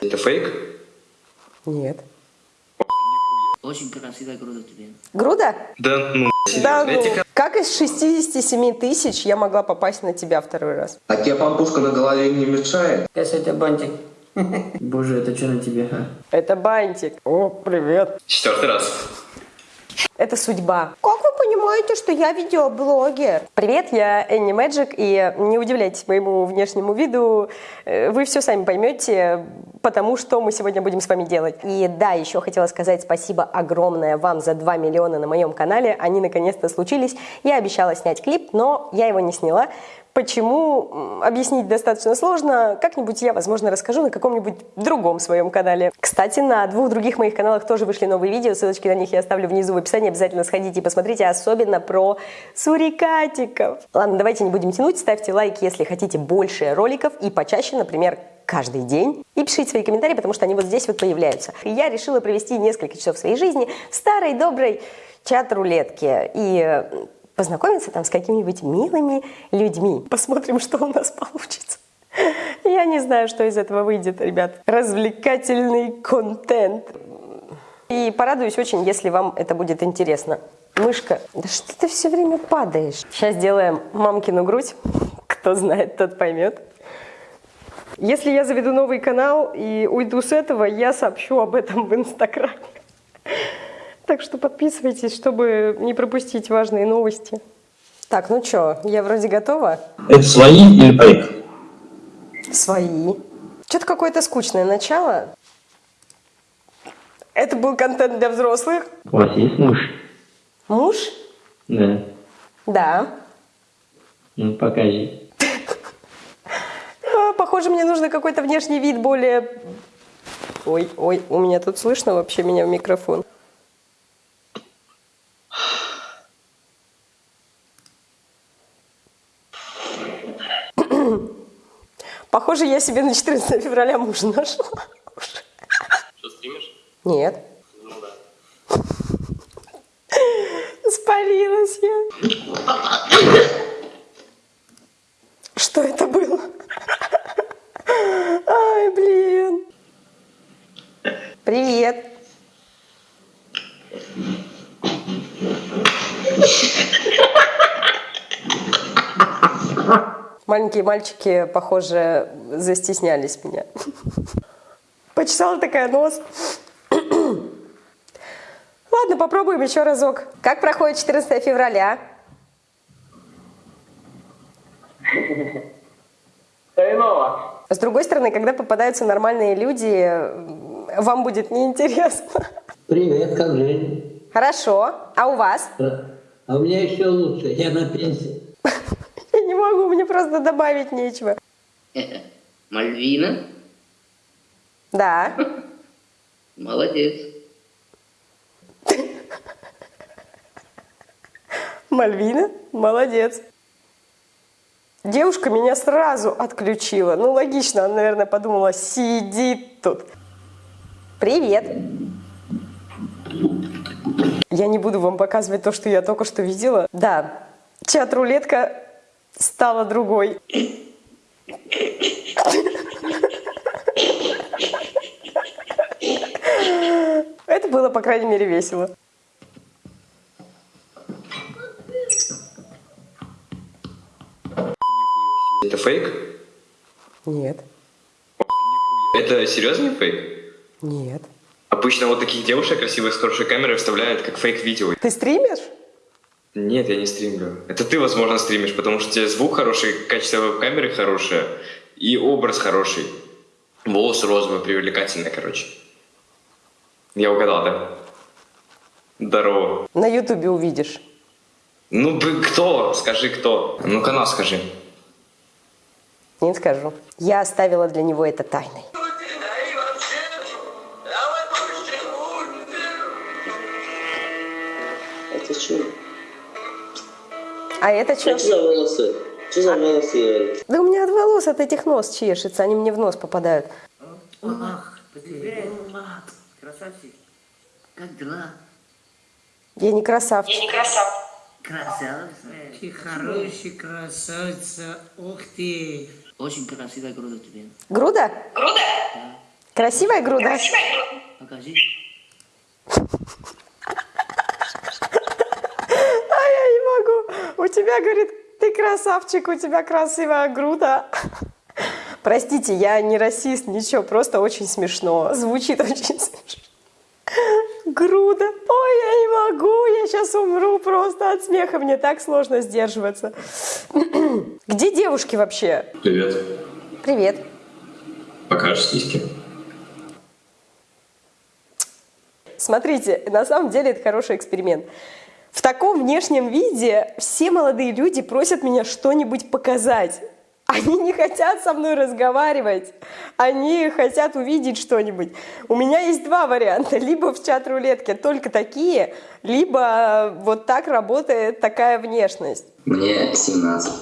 Это фейк? Нет. Очень красивая грудь у тебя. Груда? Да ну, Да, ну, как из 67 тысяч я могла попасть на тебя второй раз? А тебе пампушка на голове не мешает? Кася, это бантик. Боже, это что на тебе, а? Это бантик. О, привет. Четвертый раз. Это судьба. Понимаете, что я видеоблогер? Привет, я Энни Мэджик, и не удивляйтесь моему внешнему виду, э, вы все сами поймете, потому что мы сегодня будем с вами делать. И да, еще хотела сказать спасибо огромное вам за 2 миллиона на моем канале, они наконец-то случились. Я обещала снять клип, но я его не сняла. Почему? Объяснить достаточно сложно. Как-нибудь я, возможно, расскажу на каком-нибудь другом своем канале. Кстати, на двух других моих каналах тоже вышли новые видео. Ссылочки на них я оставлю внизу в описании. Обязательно сходите и посмотрите, особенно про сурикатиков. Ладно, давайте не будем тянуть. Ставьте лайк, если хотите больше роликов и почаще, например, каждый день. И пишите свои комментарии, потому что они вот здесь вот появляются. Я решила провести несколько часов своей жизни в старой доброй чат-рулетке. И познакомиться там с какими-нибудь милыми людьми. Посмотрим, что у нас получится. Я не знаю, что из этого выйдет, ребят. Развлекательный контент. И порадуюсь очень, если вам это будет интересно. Мышка, да что ты все время падаешь? Сейчас делаем мамкину грудь. Кто знает, тот поймет. Если я заведу новый канал и уйду с этого, я сообщу об этом в Инстаграме. Так что подписывайтесь, чтобы не пропустить важные новости. Так, ну что, я вроде готова. Это свои или фейк? Свои. Что-то какое-то скучное начало. Это был контент для взрослых. У вас есть муж? Муж? Да. Да. Ну, покажи. А, похоже, мне нужно какой-то внешний вид более... Ой, ой, у меня тут слышно вообще меня в микрофон. Похоже, я себе на 14 февраля мужа нашла. Что, стримишь? Нет. Ну да. Спалилась я. Что это было? Ай, блин. Привет. Маленькие мальчики, похоже, застеснялись меня. Почесала такая нос. Ладно, попробуем еще разок. Как проходит 14 февраля? С другой стороны, когда попадаются нормальные люди, вам будет неинтересно. Привет, как жизнь? Хорошо. А у вас? А у меня еще лучше, я на пенсии. Могу, мне просто добавить нечего. Мальвина? Да. Молодец. Мальвина, молодец. Девушка меня сразу отключила. Ну, логично, она, наверное, подумала, сидит тут. Привет. Я не буду вам показывать то, что я только что видела. Да, чат-рулетка стала другой. Это было, по крайней мере, весело. Это фейк? Нет, Это серьезный фейк? нет. Обычно вот таких девушек красивых с хорошей камерой вставляют как фейк-видео. Ты стримишь? Нет, я не стримлю. Это ты, возможно, стримишь, потому что у тебя звук хороший, качество камеры хорошее и образ хороший. Волосы розовые, привлекательные, короче. Я угадал, да? Здорово. На ютубе увидишь. Ну, бы кто? Скажи, кто? Ну, канал скажи. Не скажу. Я оставила для него это тайной. Это что? А это что? Что за волосы? Что за волосы? Да у меня от волос от этих нос чешется, они мне в нос попадают. Ах. Красавчик. Как дела? Я не красавчик. Красавчик. Ты хороший красавица, ух ты. Очень красивая груда тебе. Груда? Груда? Красивая груда? Покажи. А я не могу. У тебя, говорит, ты красавчик, у тебя красивая груда. Простите, я не расист, ничего, просто очень смешно. Звучит очень смешно. Груда. Ой, я не могу, я сейчас умру просто от смеха, мне так сложно сдерживаться. Где девушки вообще? Привет. Привет. Покажешь сиськи? Смотрите, на самом деле это хороший эксперимент. В таком внешнем виде все молодые люди просят меня что-нибудь показать. Они не хотят со мной разговаривать, они хотят увидеть что-нибудь. У меня есть два варианта. Либо в чат-рулетке только такие, либо вот так работает такая внешность. Мне 17.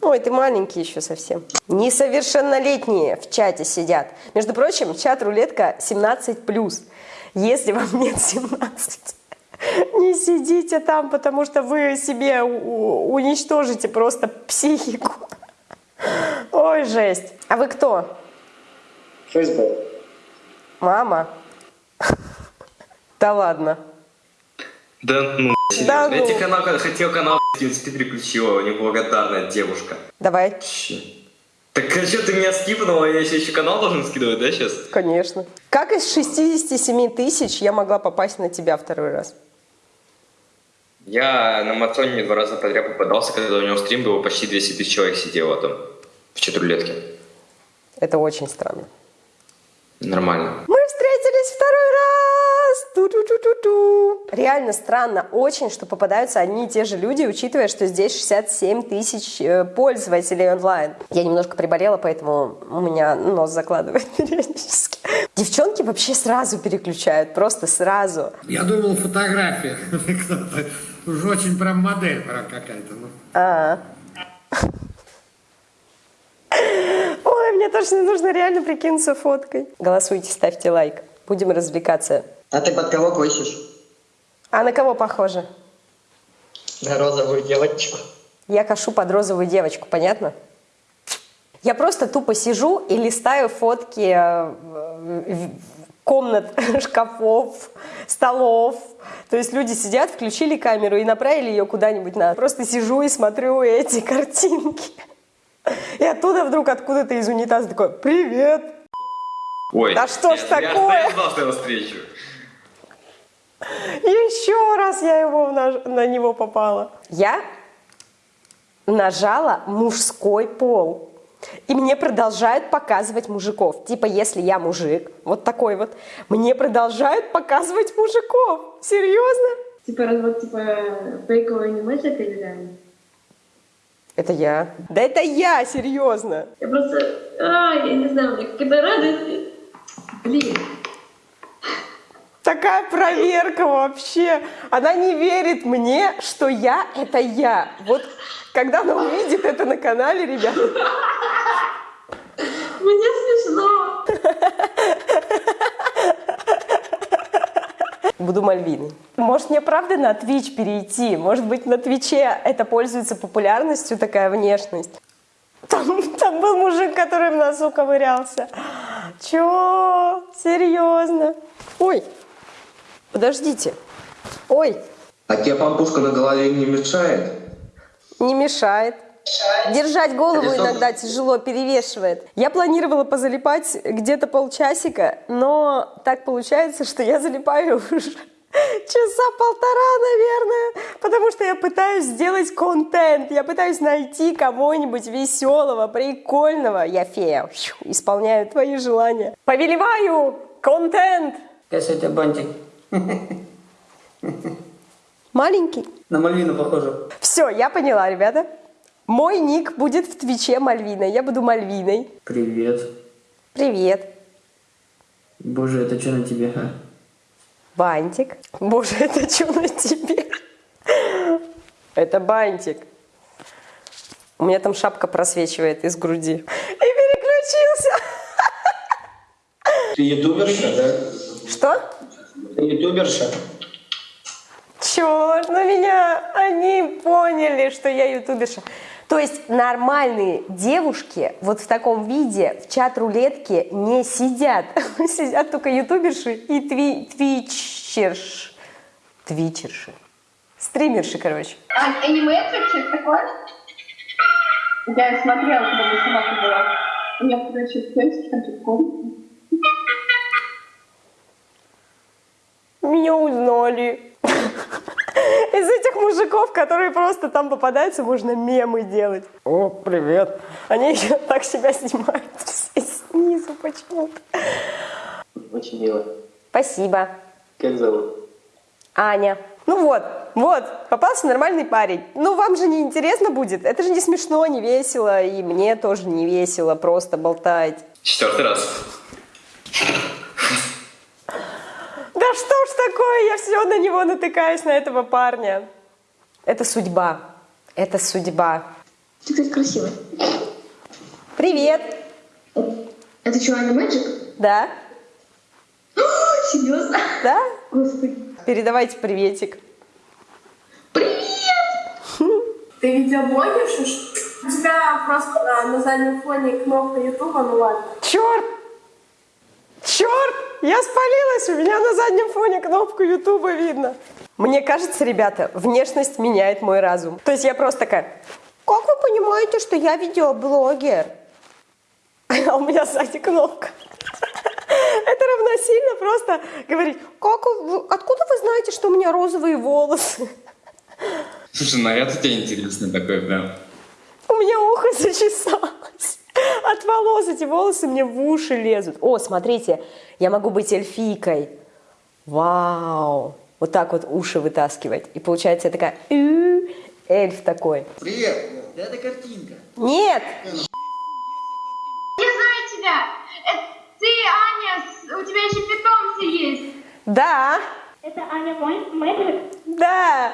Ой, ты маленький еще совсем. Несовершеннолетние в чате сидят. Между прочим, чат-рулетка 17+. Если вам нет 17, не сидите там, потому что вы себе уничтожите просто психику. Ой, жесть. А вы кто? Facebook. Мама? Да ладно. Да ну, Да серьезно. Я ну. тебе канал, когда хотел канал скинуть, ты переключила, неблагодарная девушка. Давай, Вообще. Так а что ты меня скипнула, я еще, еще канал должен скидывать, да, сейчас? конечно. Как из 67 тысяч я могла попасть на тебя второй раз? Я на Матоне два раза подряд попадался, когда у него стрим был, почти 200 тысяч человек сидело там, в чатрулетке. Это очень странно. Нормально. Мы встретились второй раз! Ту-ту-ту-ту-ту. Реально странно очень, что попадаются одни и те же люди, учитывая, что здесь 67 тысяч э, пользователей онлайн. Я немножко приболела, поэтому у меня нос закладывает периодически. Девчонки вообще сразу переключают, просто сразу. Я думал, фотография. Уж очень прям модель прям какая-то. ну. А. Ой, мне точно нужно реально прикинуться фоткой. Голосуйте, ставьте лайк. Будем развлекаться. А ты под кого косишь? А на кого похоже? На розовую девочку. Я кашу под розовую девочку, понятно? Я просто тупо сижу и листаю фотки э, в- комнат, шкафов, столов. То есть люди сидят, включили камеру и направили ее куда-нибудь на. Просто сижу и смотрю эти картинки. И оттуда вдруг откуда-то из унитаза такой «Привет!» Ой, Да что ж я- я- такое? Я знал, что я его встречу. Еще раз я его на, на него попала. Я нажала мужской пол. И мне продолжают показывать мужиков. Типа, если я мужик, вот такой вот, мне продолжают показывать мужиков. Серьезно? Типа развод, типа фейковый анимешек или реально? Это я. Да это я, серьезно. Я просто, а, я не знаю, у меня какая-то радость. Блин, Такая проверка вообще. Она не верит мне, что я — это я. Вот когда она увидит это на канале, ребята, мне смешно. Буду Мальвиной. Может, мне правда на Twitch перейти? Может быть, на Твиче это пользуется популярностью, такая внешность? Там, там был мужик, который в носу ковырялся. Чё? Серьезно? Ой, подождите. Ой, А тебе пампушка на голове не мешает? не мешает. Держать голову иногда тяжело, перевешивает. Я планировала позалипать где-то полчасика, но так получается, что я залипаю уже часа полтора, наверное, потому что я пытаюсь сделать контент, я пытаюсь найти кого-нибудь веселого, прикольного. Я фея, исполняю твои желания. Повелеваю контент. Тебя бантик? Маленький. На Мальвину похоже. Все, я поняла, ребята. Мой ник будет в Твиче Мальвина. Я буду Мальвиной. Привет. Привет. Боже, это что на тебе, а? Бантик. Боже, это что на тебе? Это бантик. У меня там шапка просвечивает из груди. И переключился. Ты ютуберша, да? Что? Ты ютуберша? Черт, на меня они поняли, что я ютуберша. То есть нормальные девушки вот в таком виде в чат-рулетке не сидят. Сидят только ютуберши и тви твичерш. Твичерши. Стримерши, короче. А, аниметрик, что-то такое? Я смотрела, когда я сама была. У меня, короче, песик там. Меня узнали. Из этих мужиков, которые просто там попадаются, можно мемы делать. О, привет. Они еще так себя снимают все снизу почему-то. Очень мило. Спасибо. Как зовут? Аня. Ну вот, вот, попался нормальный парень. Ну вам же не интересно будет? Это же не смешно, не весело, и мне тоже не весело просто болтать. Четвертый раз. Да что ж такое, я все на него натыкаюсь, на этого парня. Это судьба. Это судьба. Ты, кстати, красивый. Привет. Это что, Аня Мэджик? Да? Серьезно? Да? Господи. Передавайте приветик. Ты видеоблогерша? У тебя просто на, на заднем фоне кнопка Ютуба, ну ладно. Черт! Черт! Я спалилась, у меня на заднем фоне кнопку Ютуба видно. Мне кажется, ребята, внешность меняет мой разум. То есть я просто такая, как вы понимаете, что я видеоблогер? А у меня сзади кнопка. Это равносильно просто говорить, как вы- откуда вы знаете, что у меня розовые волосы? Слушай, наряд у тебя интересный такой прям. У меня ухо зачесалось. От волос эти волосы мне в уши лезут. О, смотрите, я могу быть эльфийкой. Вау. Вот так вот уши вытаскивать. И получается я такая эльф такой. Привет! Это картинка. Нет! Я знаю тебя! Это ты, Аня, у тебя еще питомцы есть. Да, Это Аня Мэджик? да.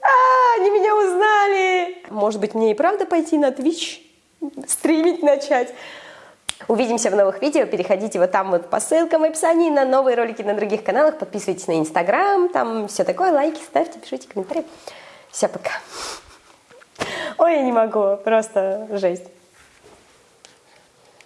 А, они меня узнали. Может быть, мне и правда пойти на Twitch, стримить начать. Увидимся в новых видео. Переходите вот там вот по ссылкам в описании на новые ролики на других каналах. Подписывайтесь на Инстаграм, там все такое. Лайки ставьте, пишите комментарии. Все, пока. Ой, я не могу, просто жесть.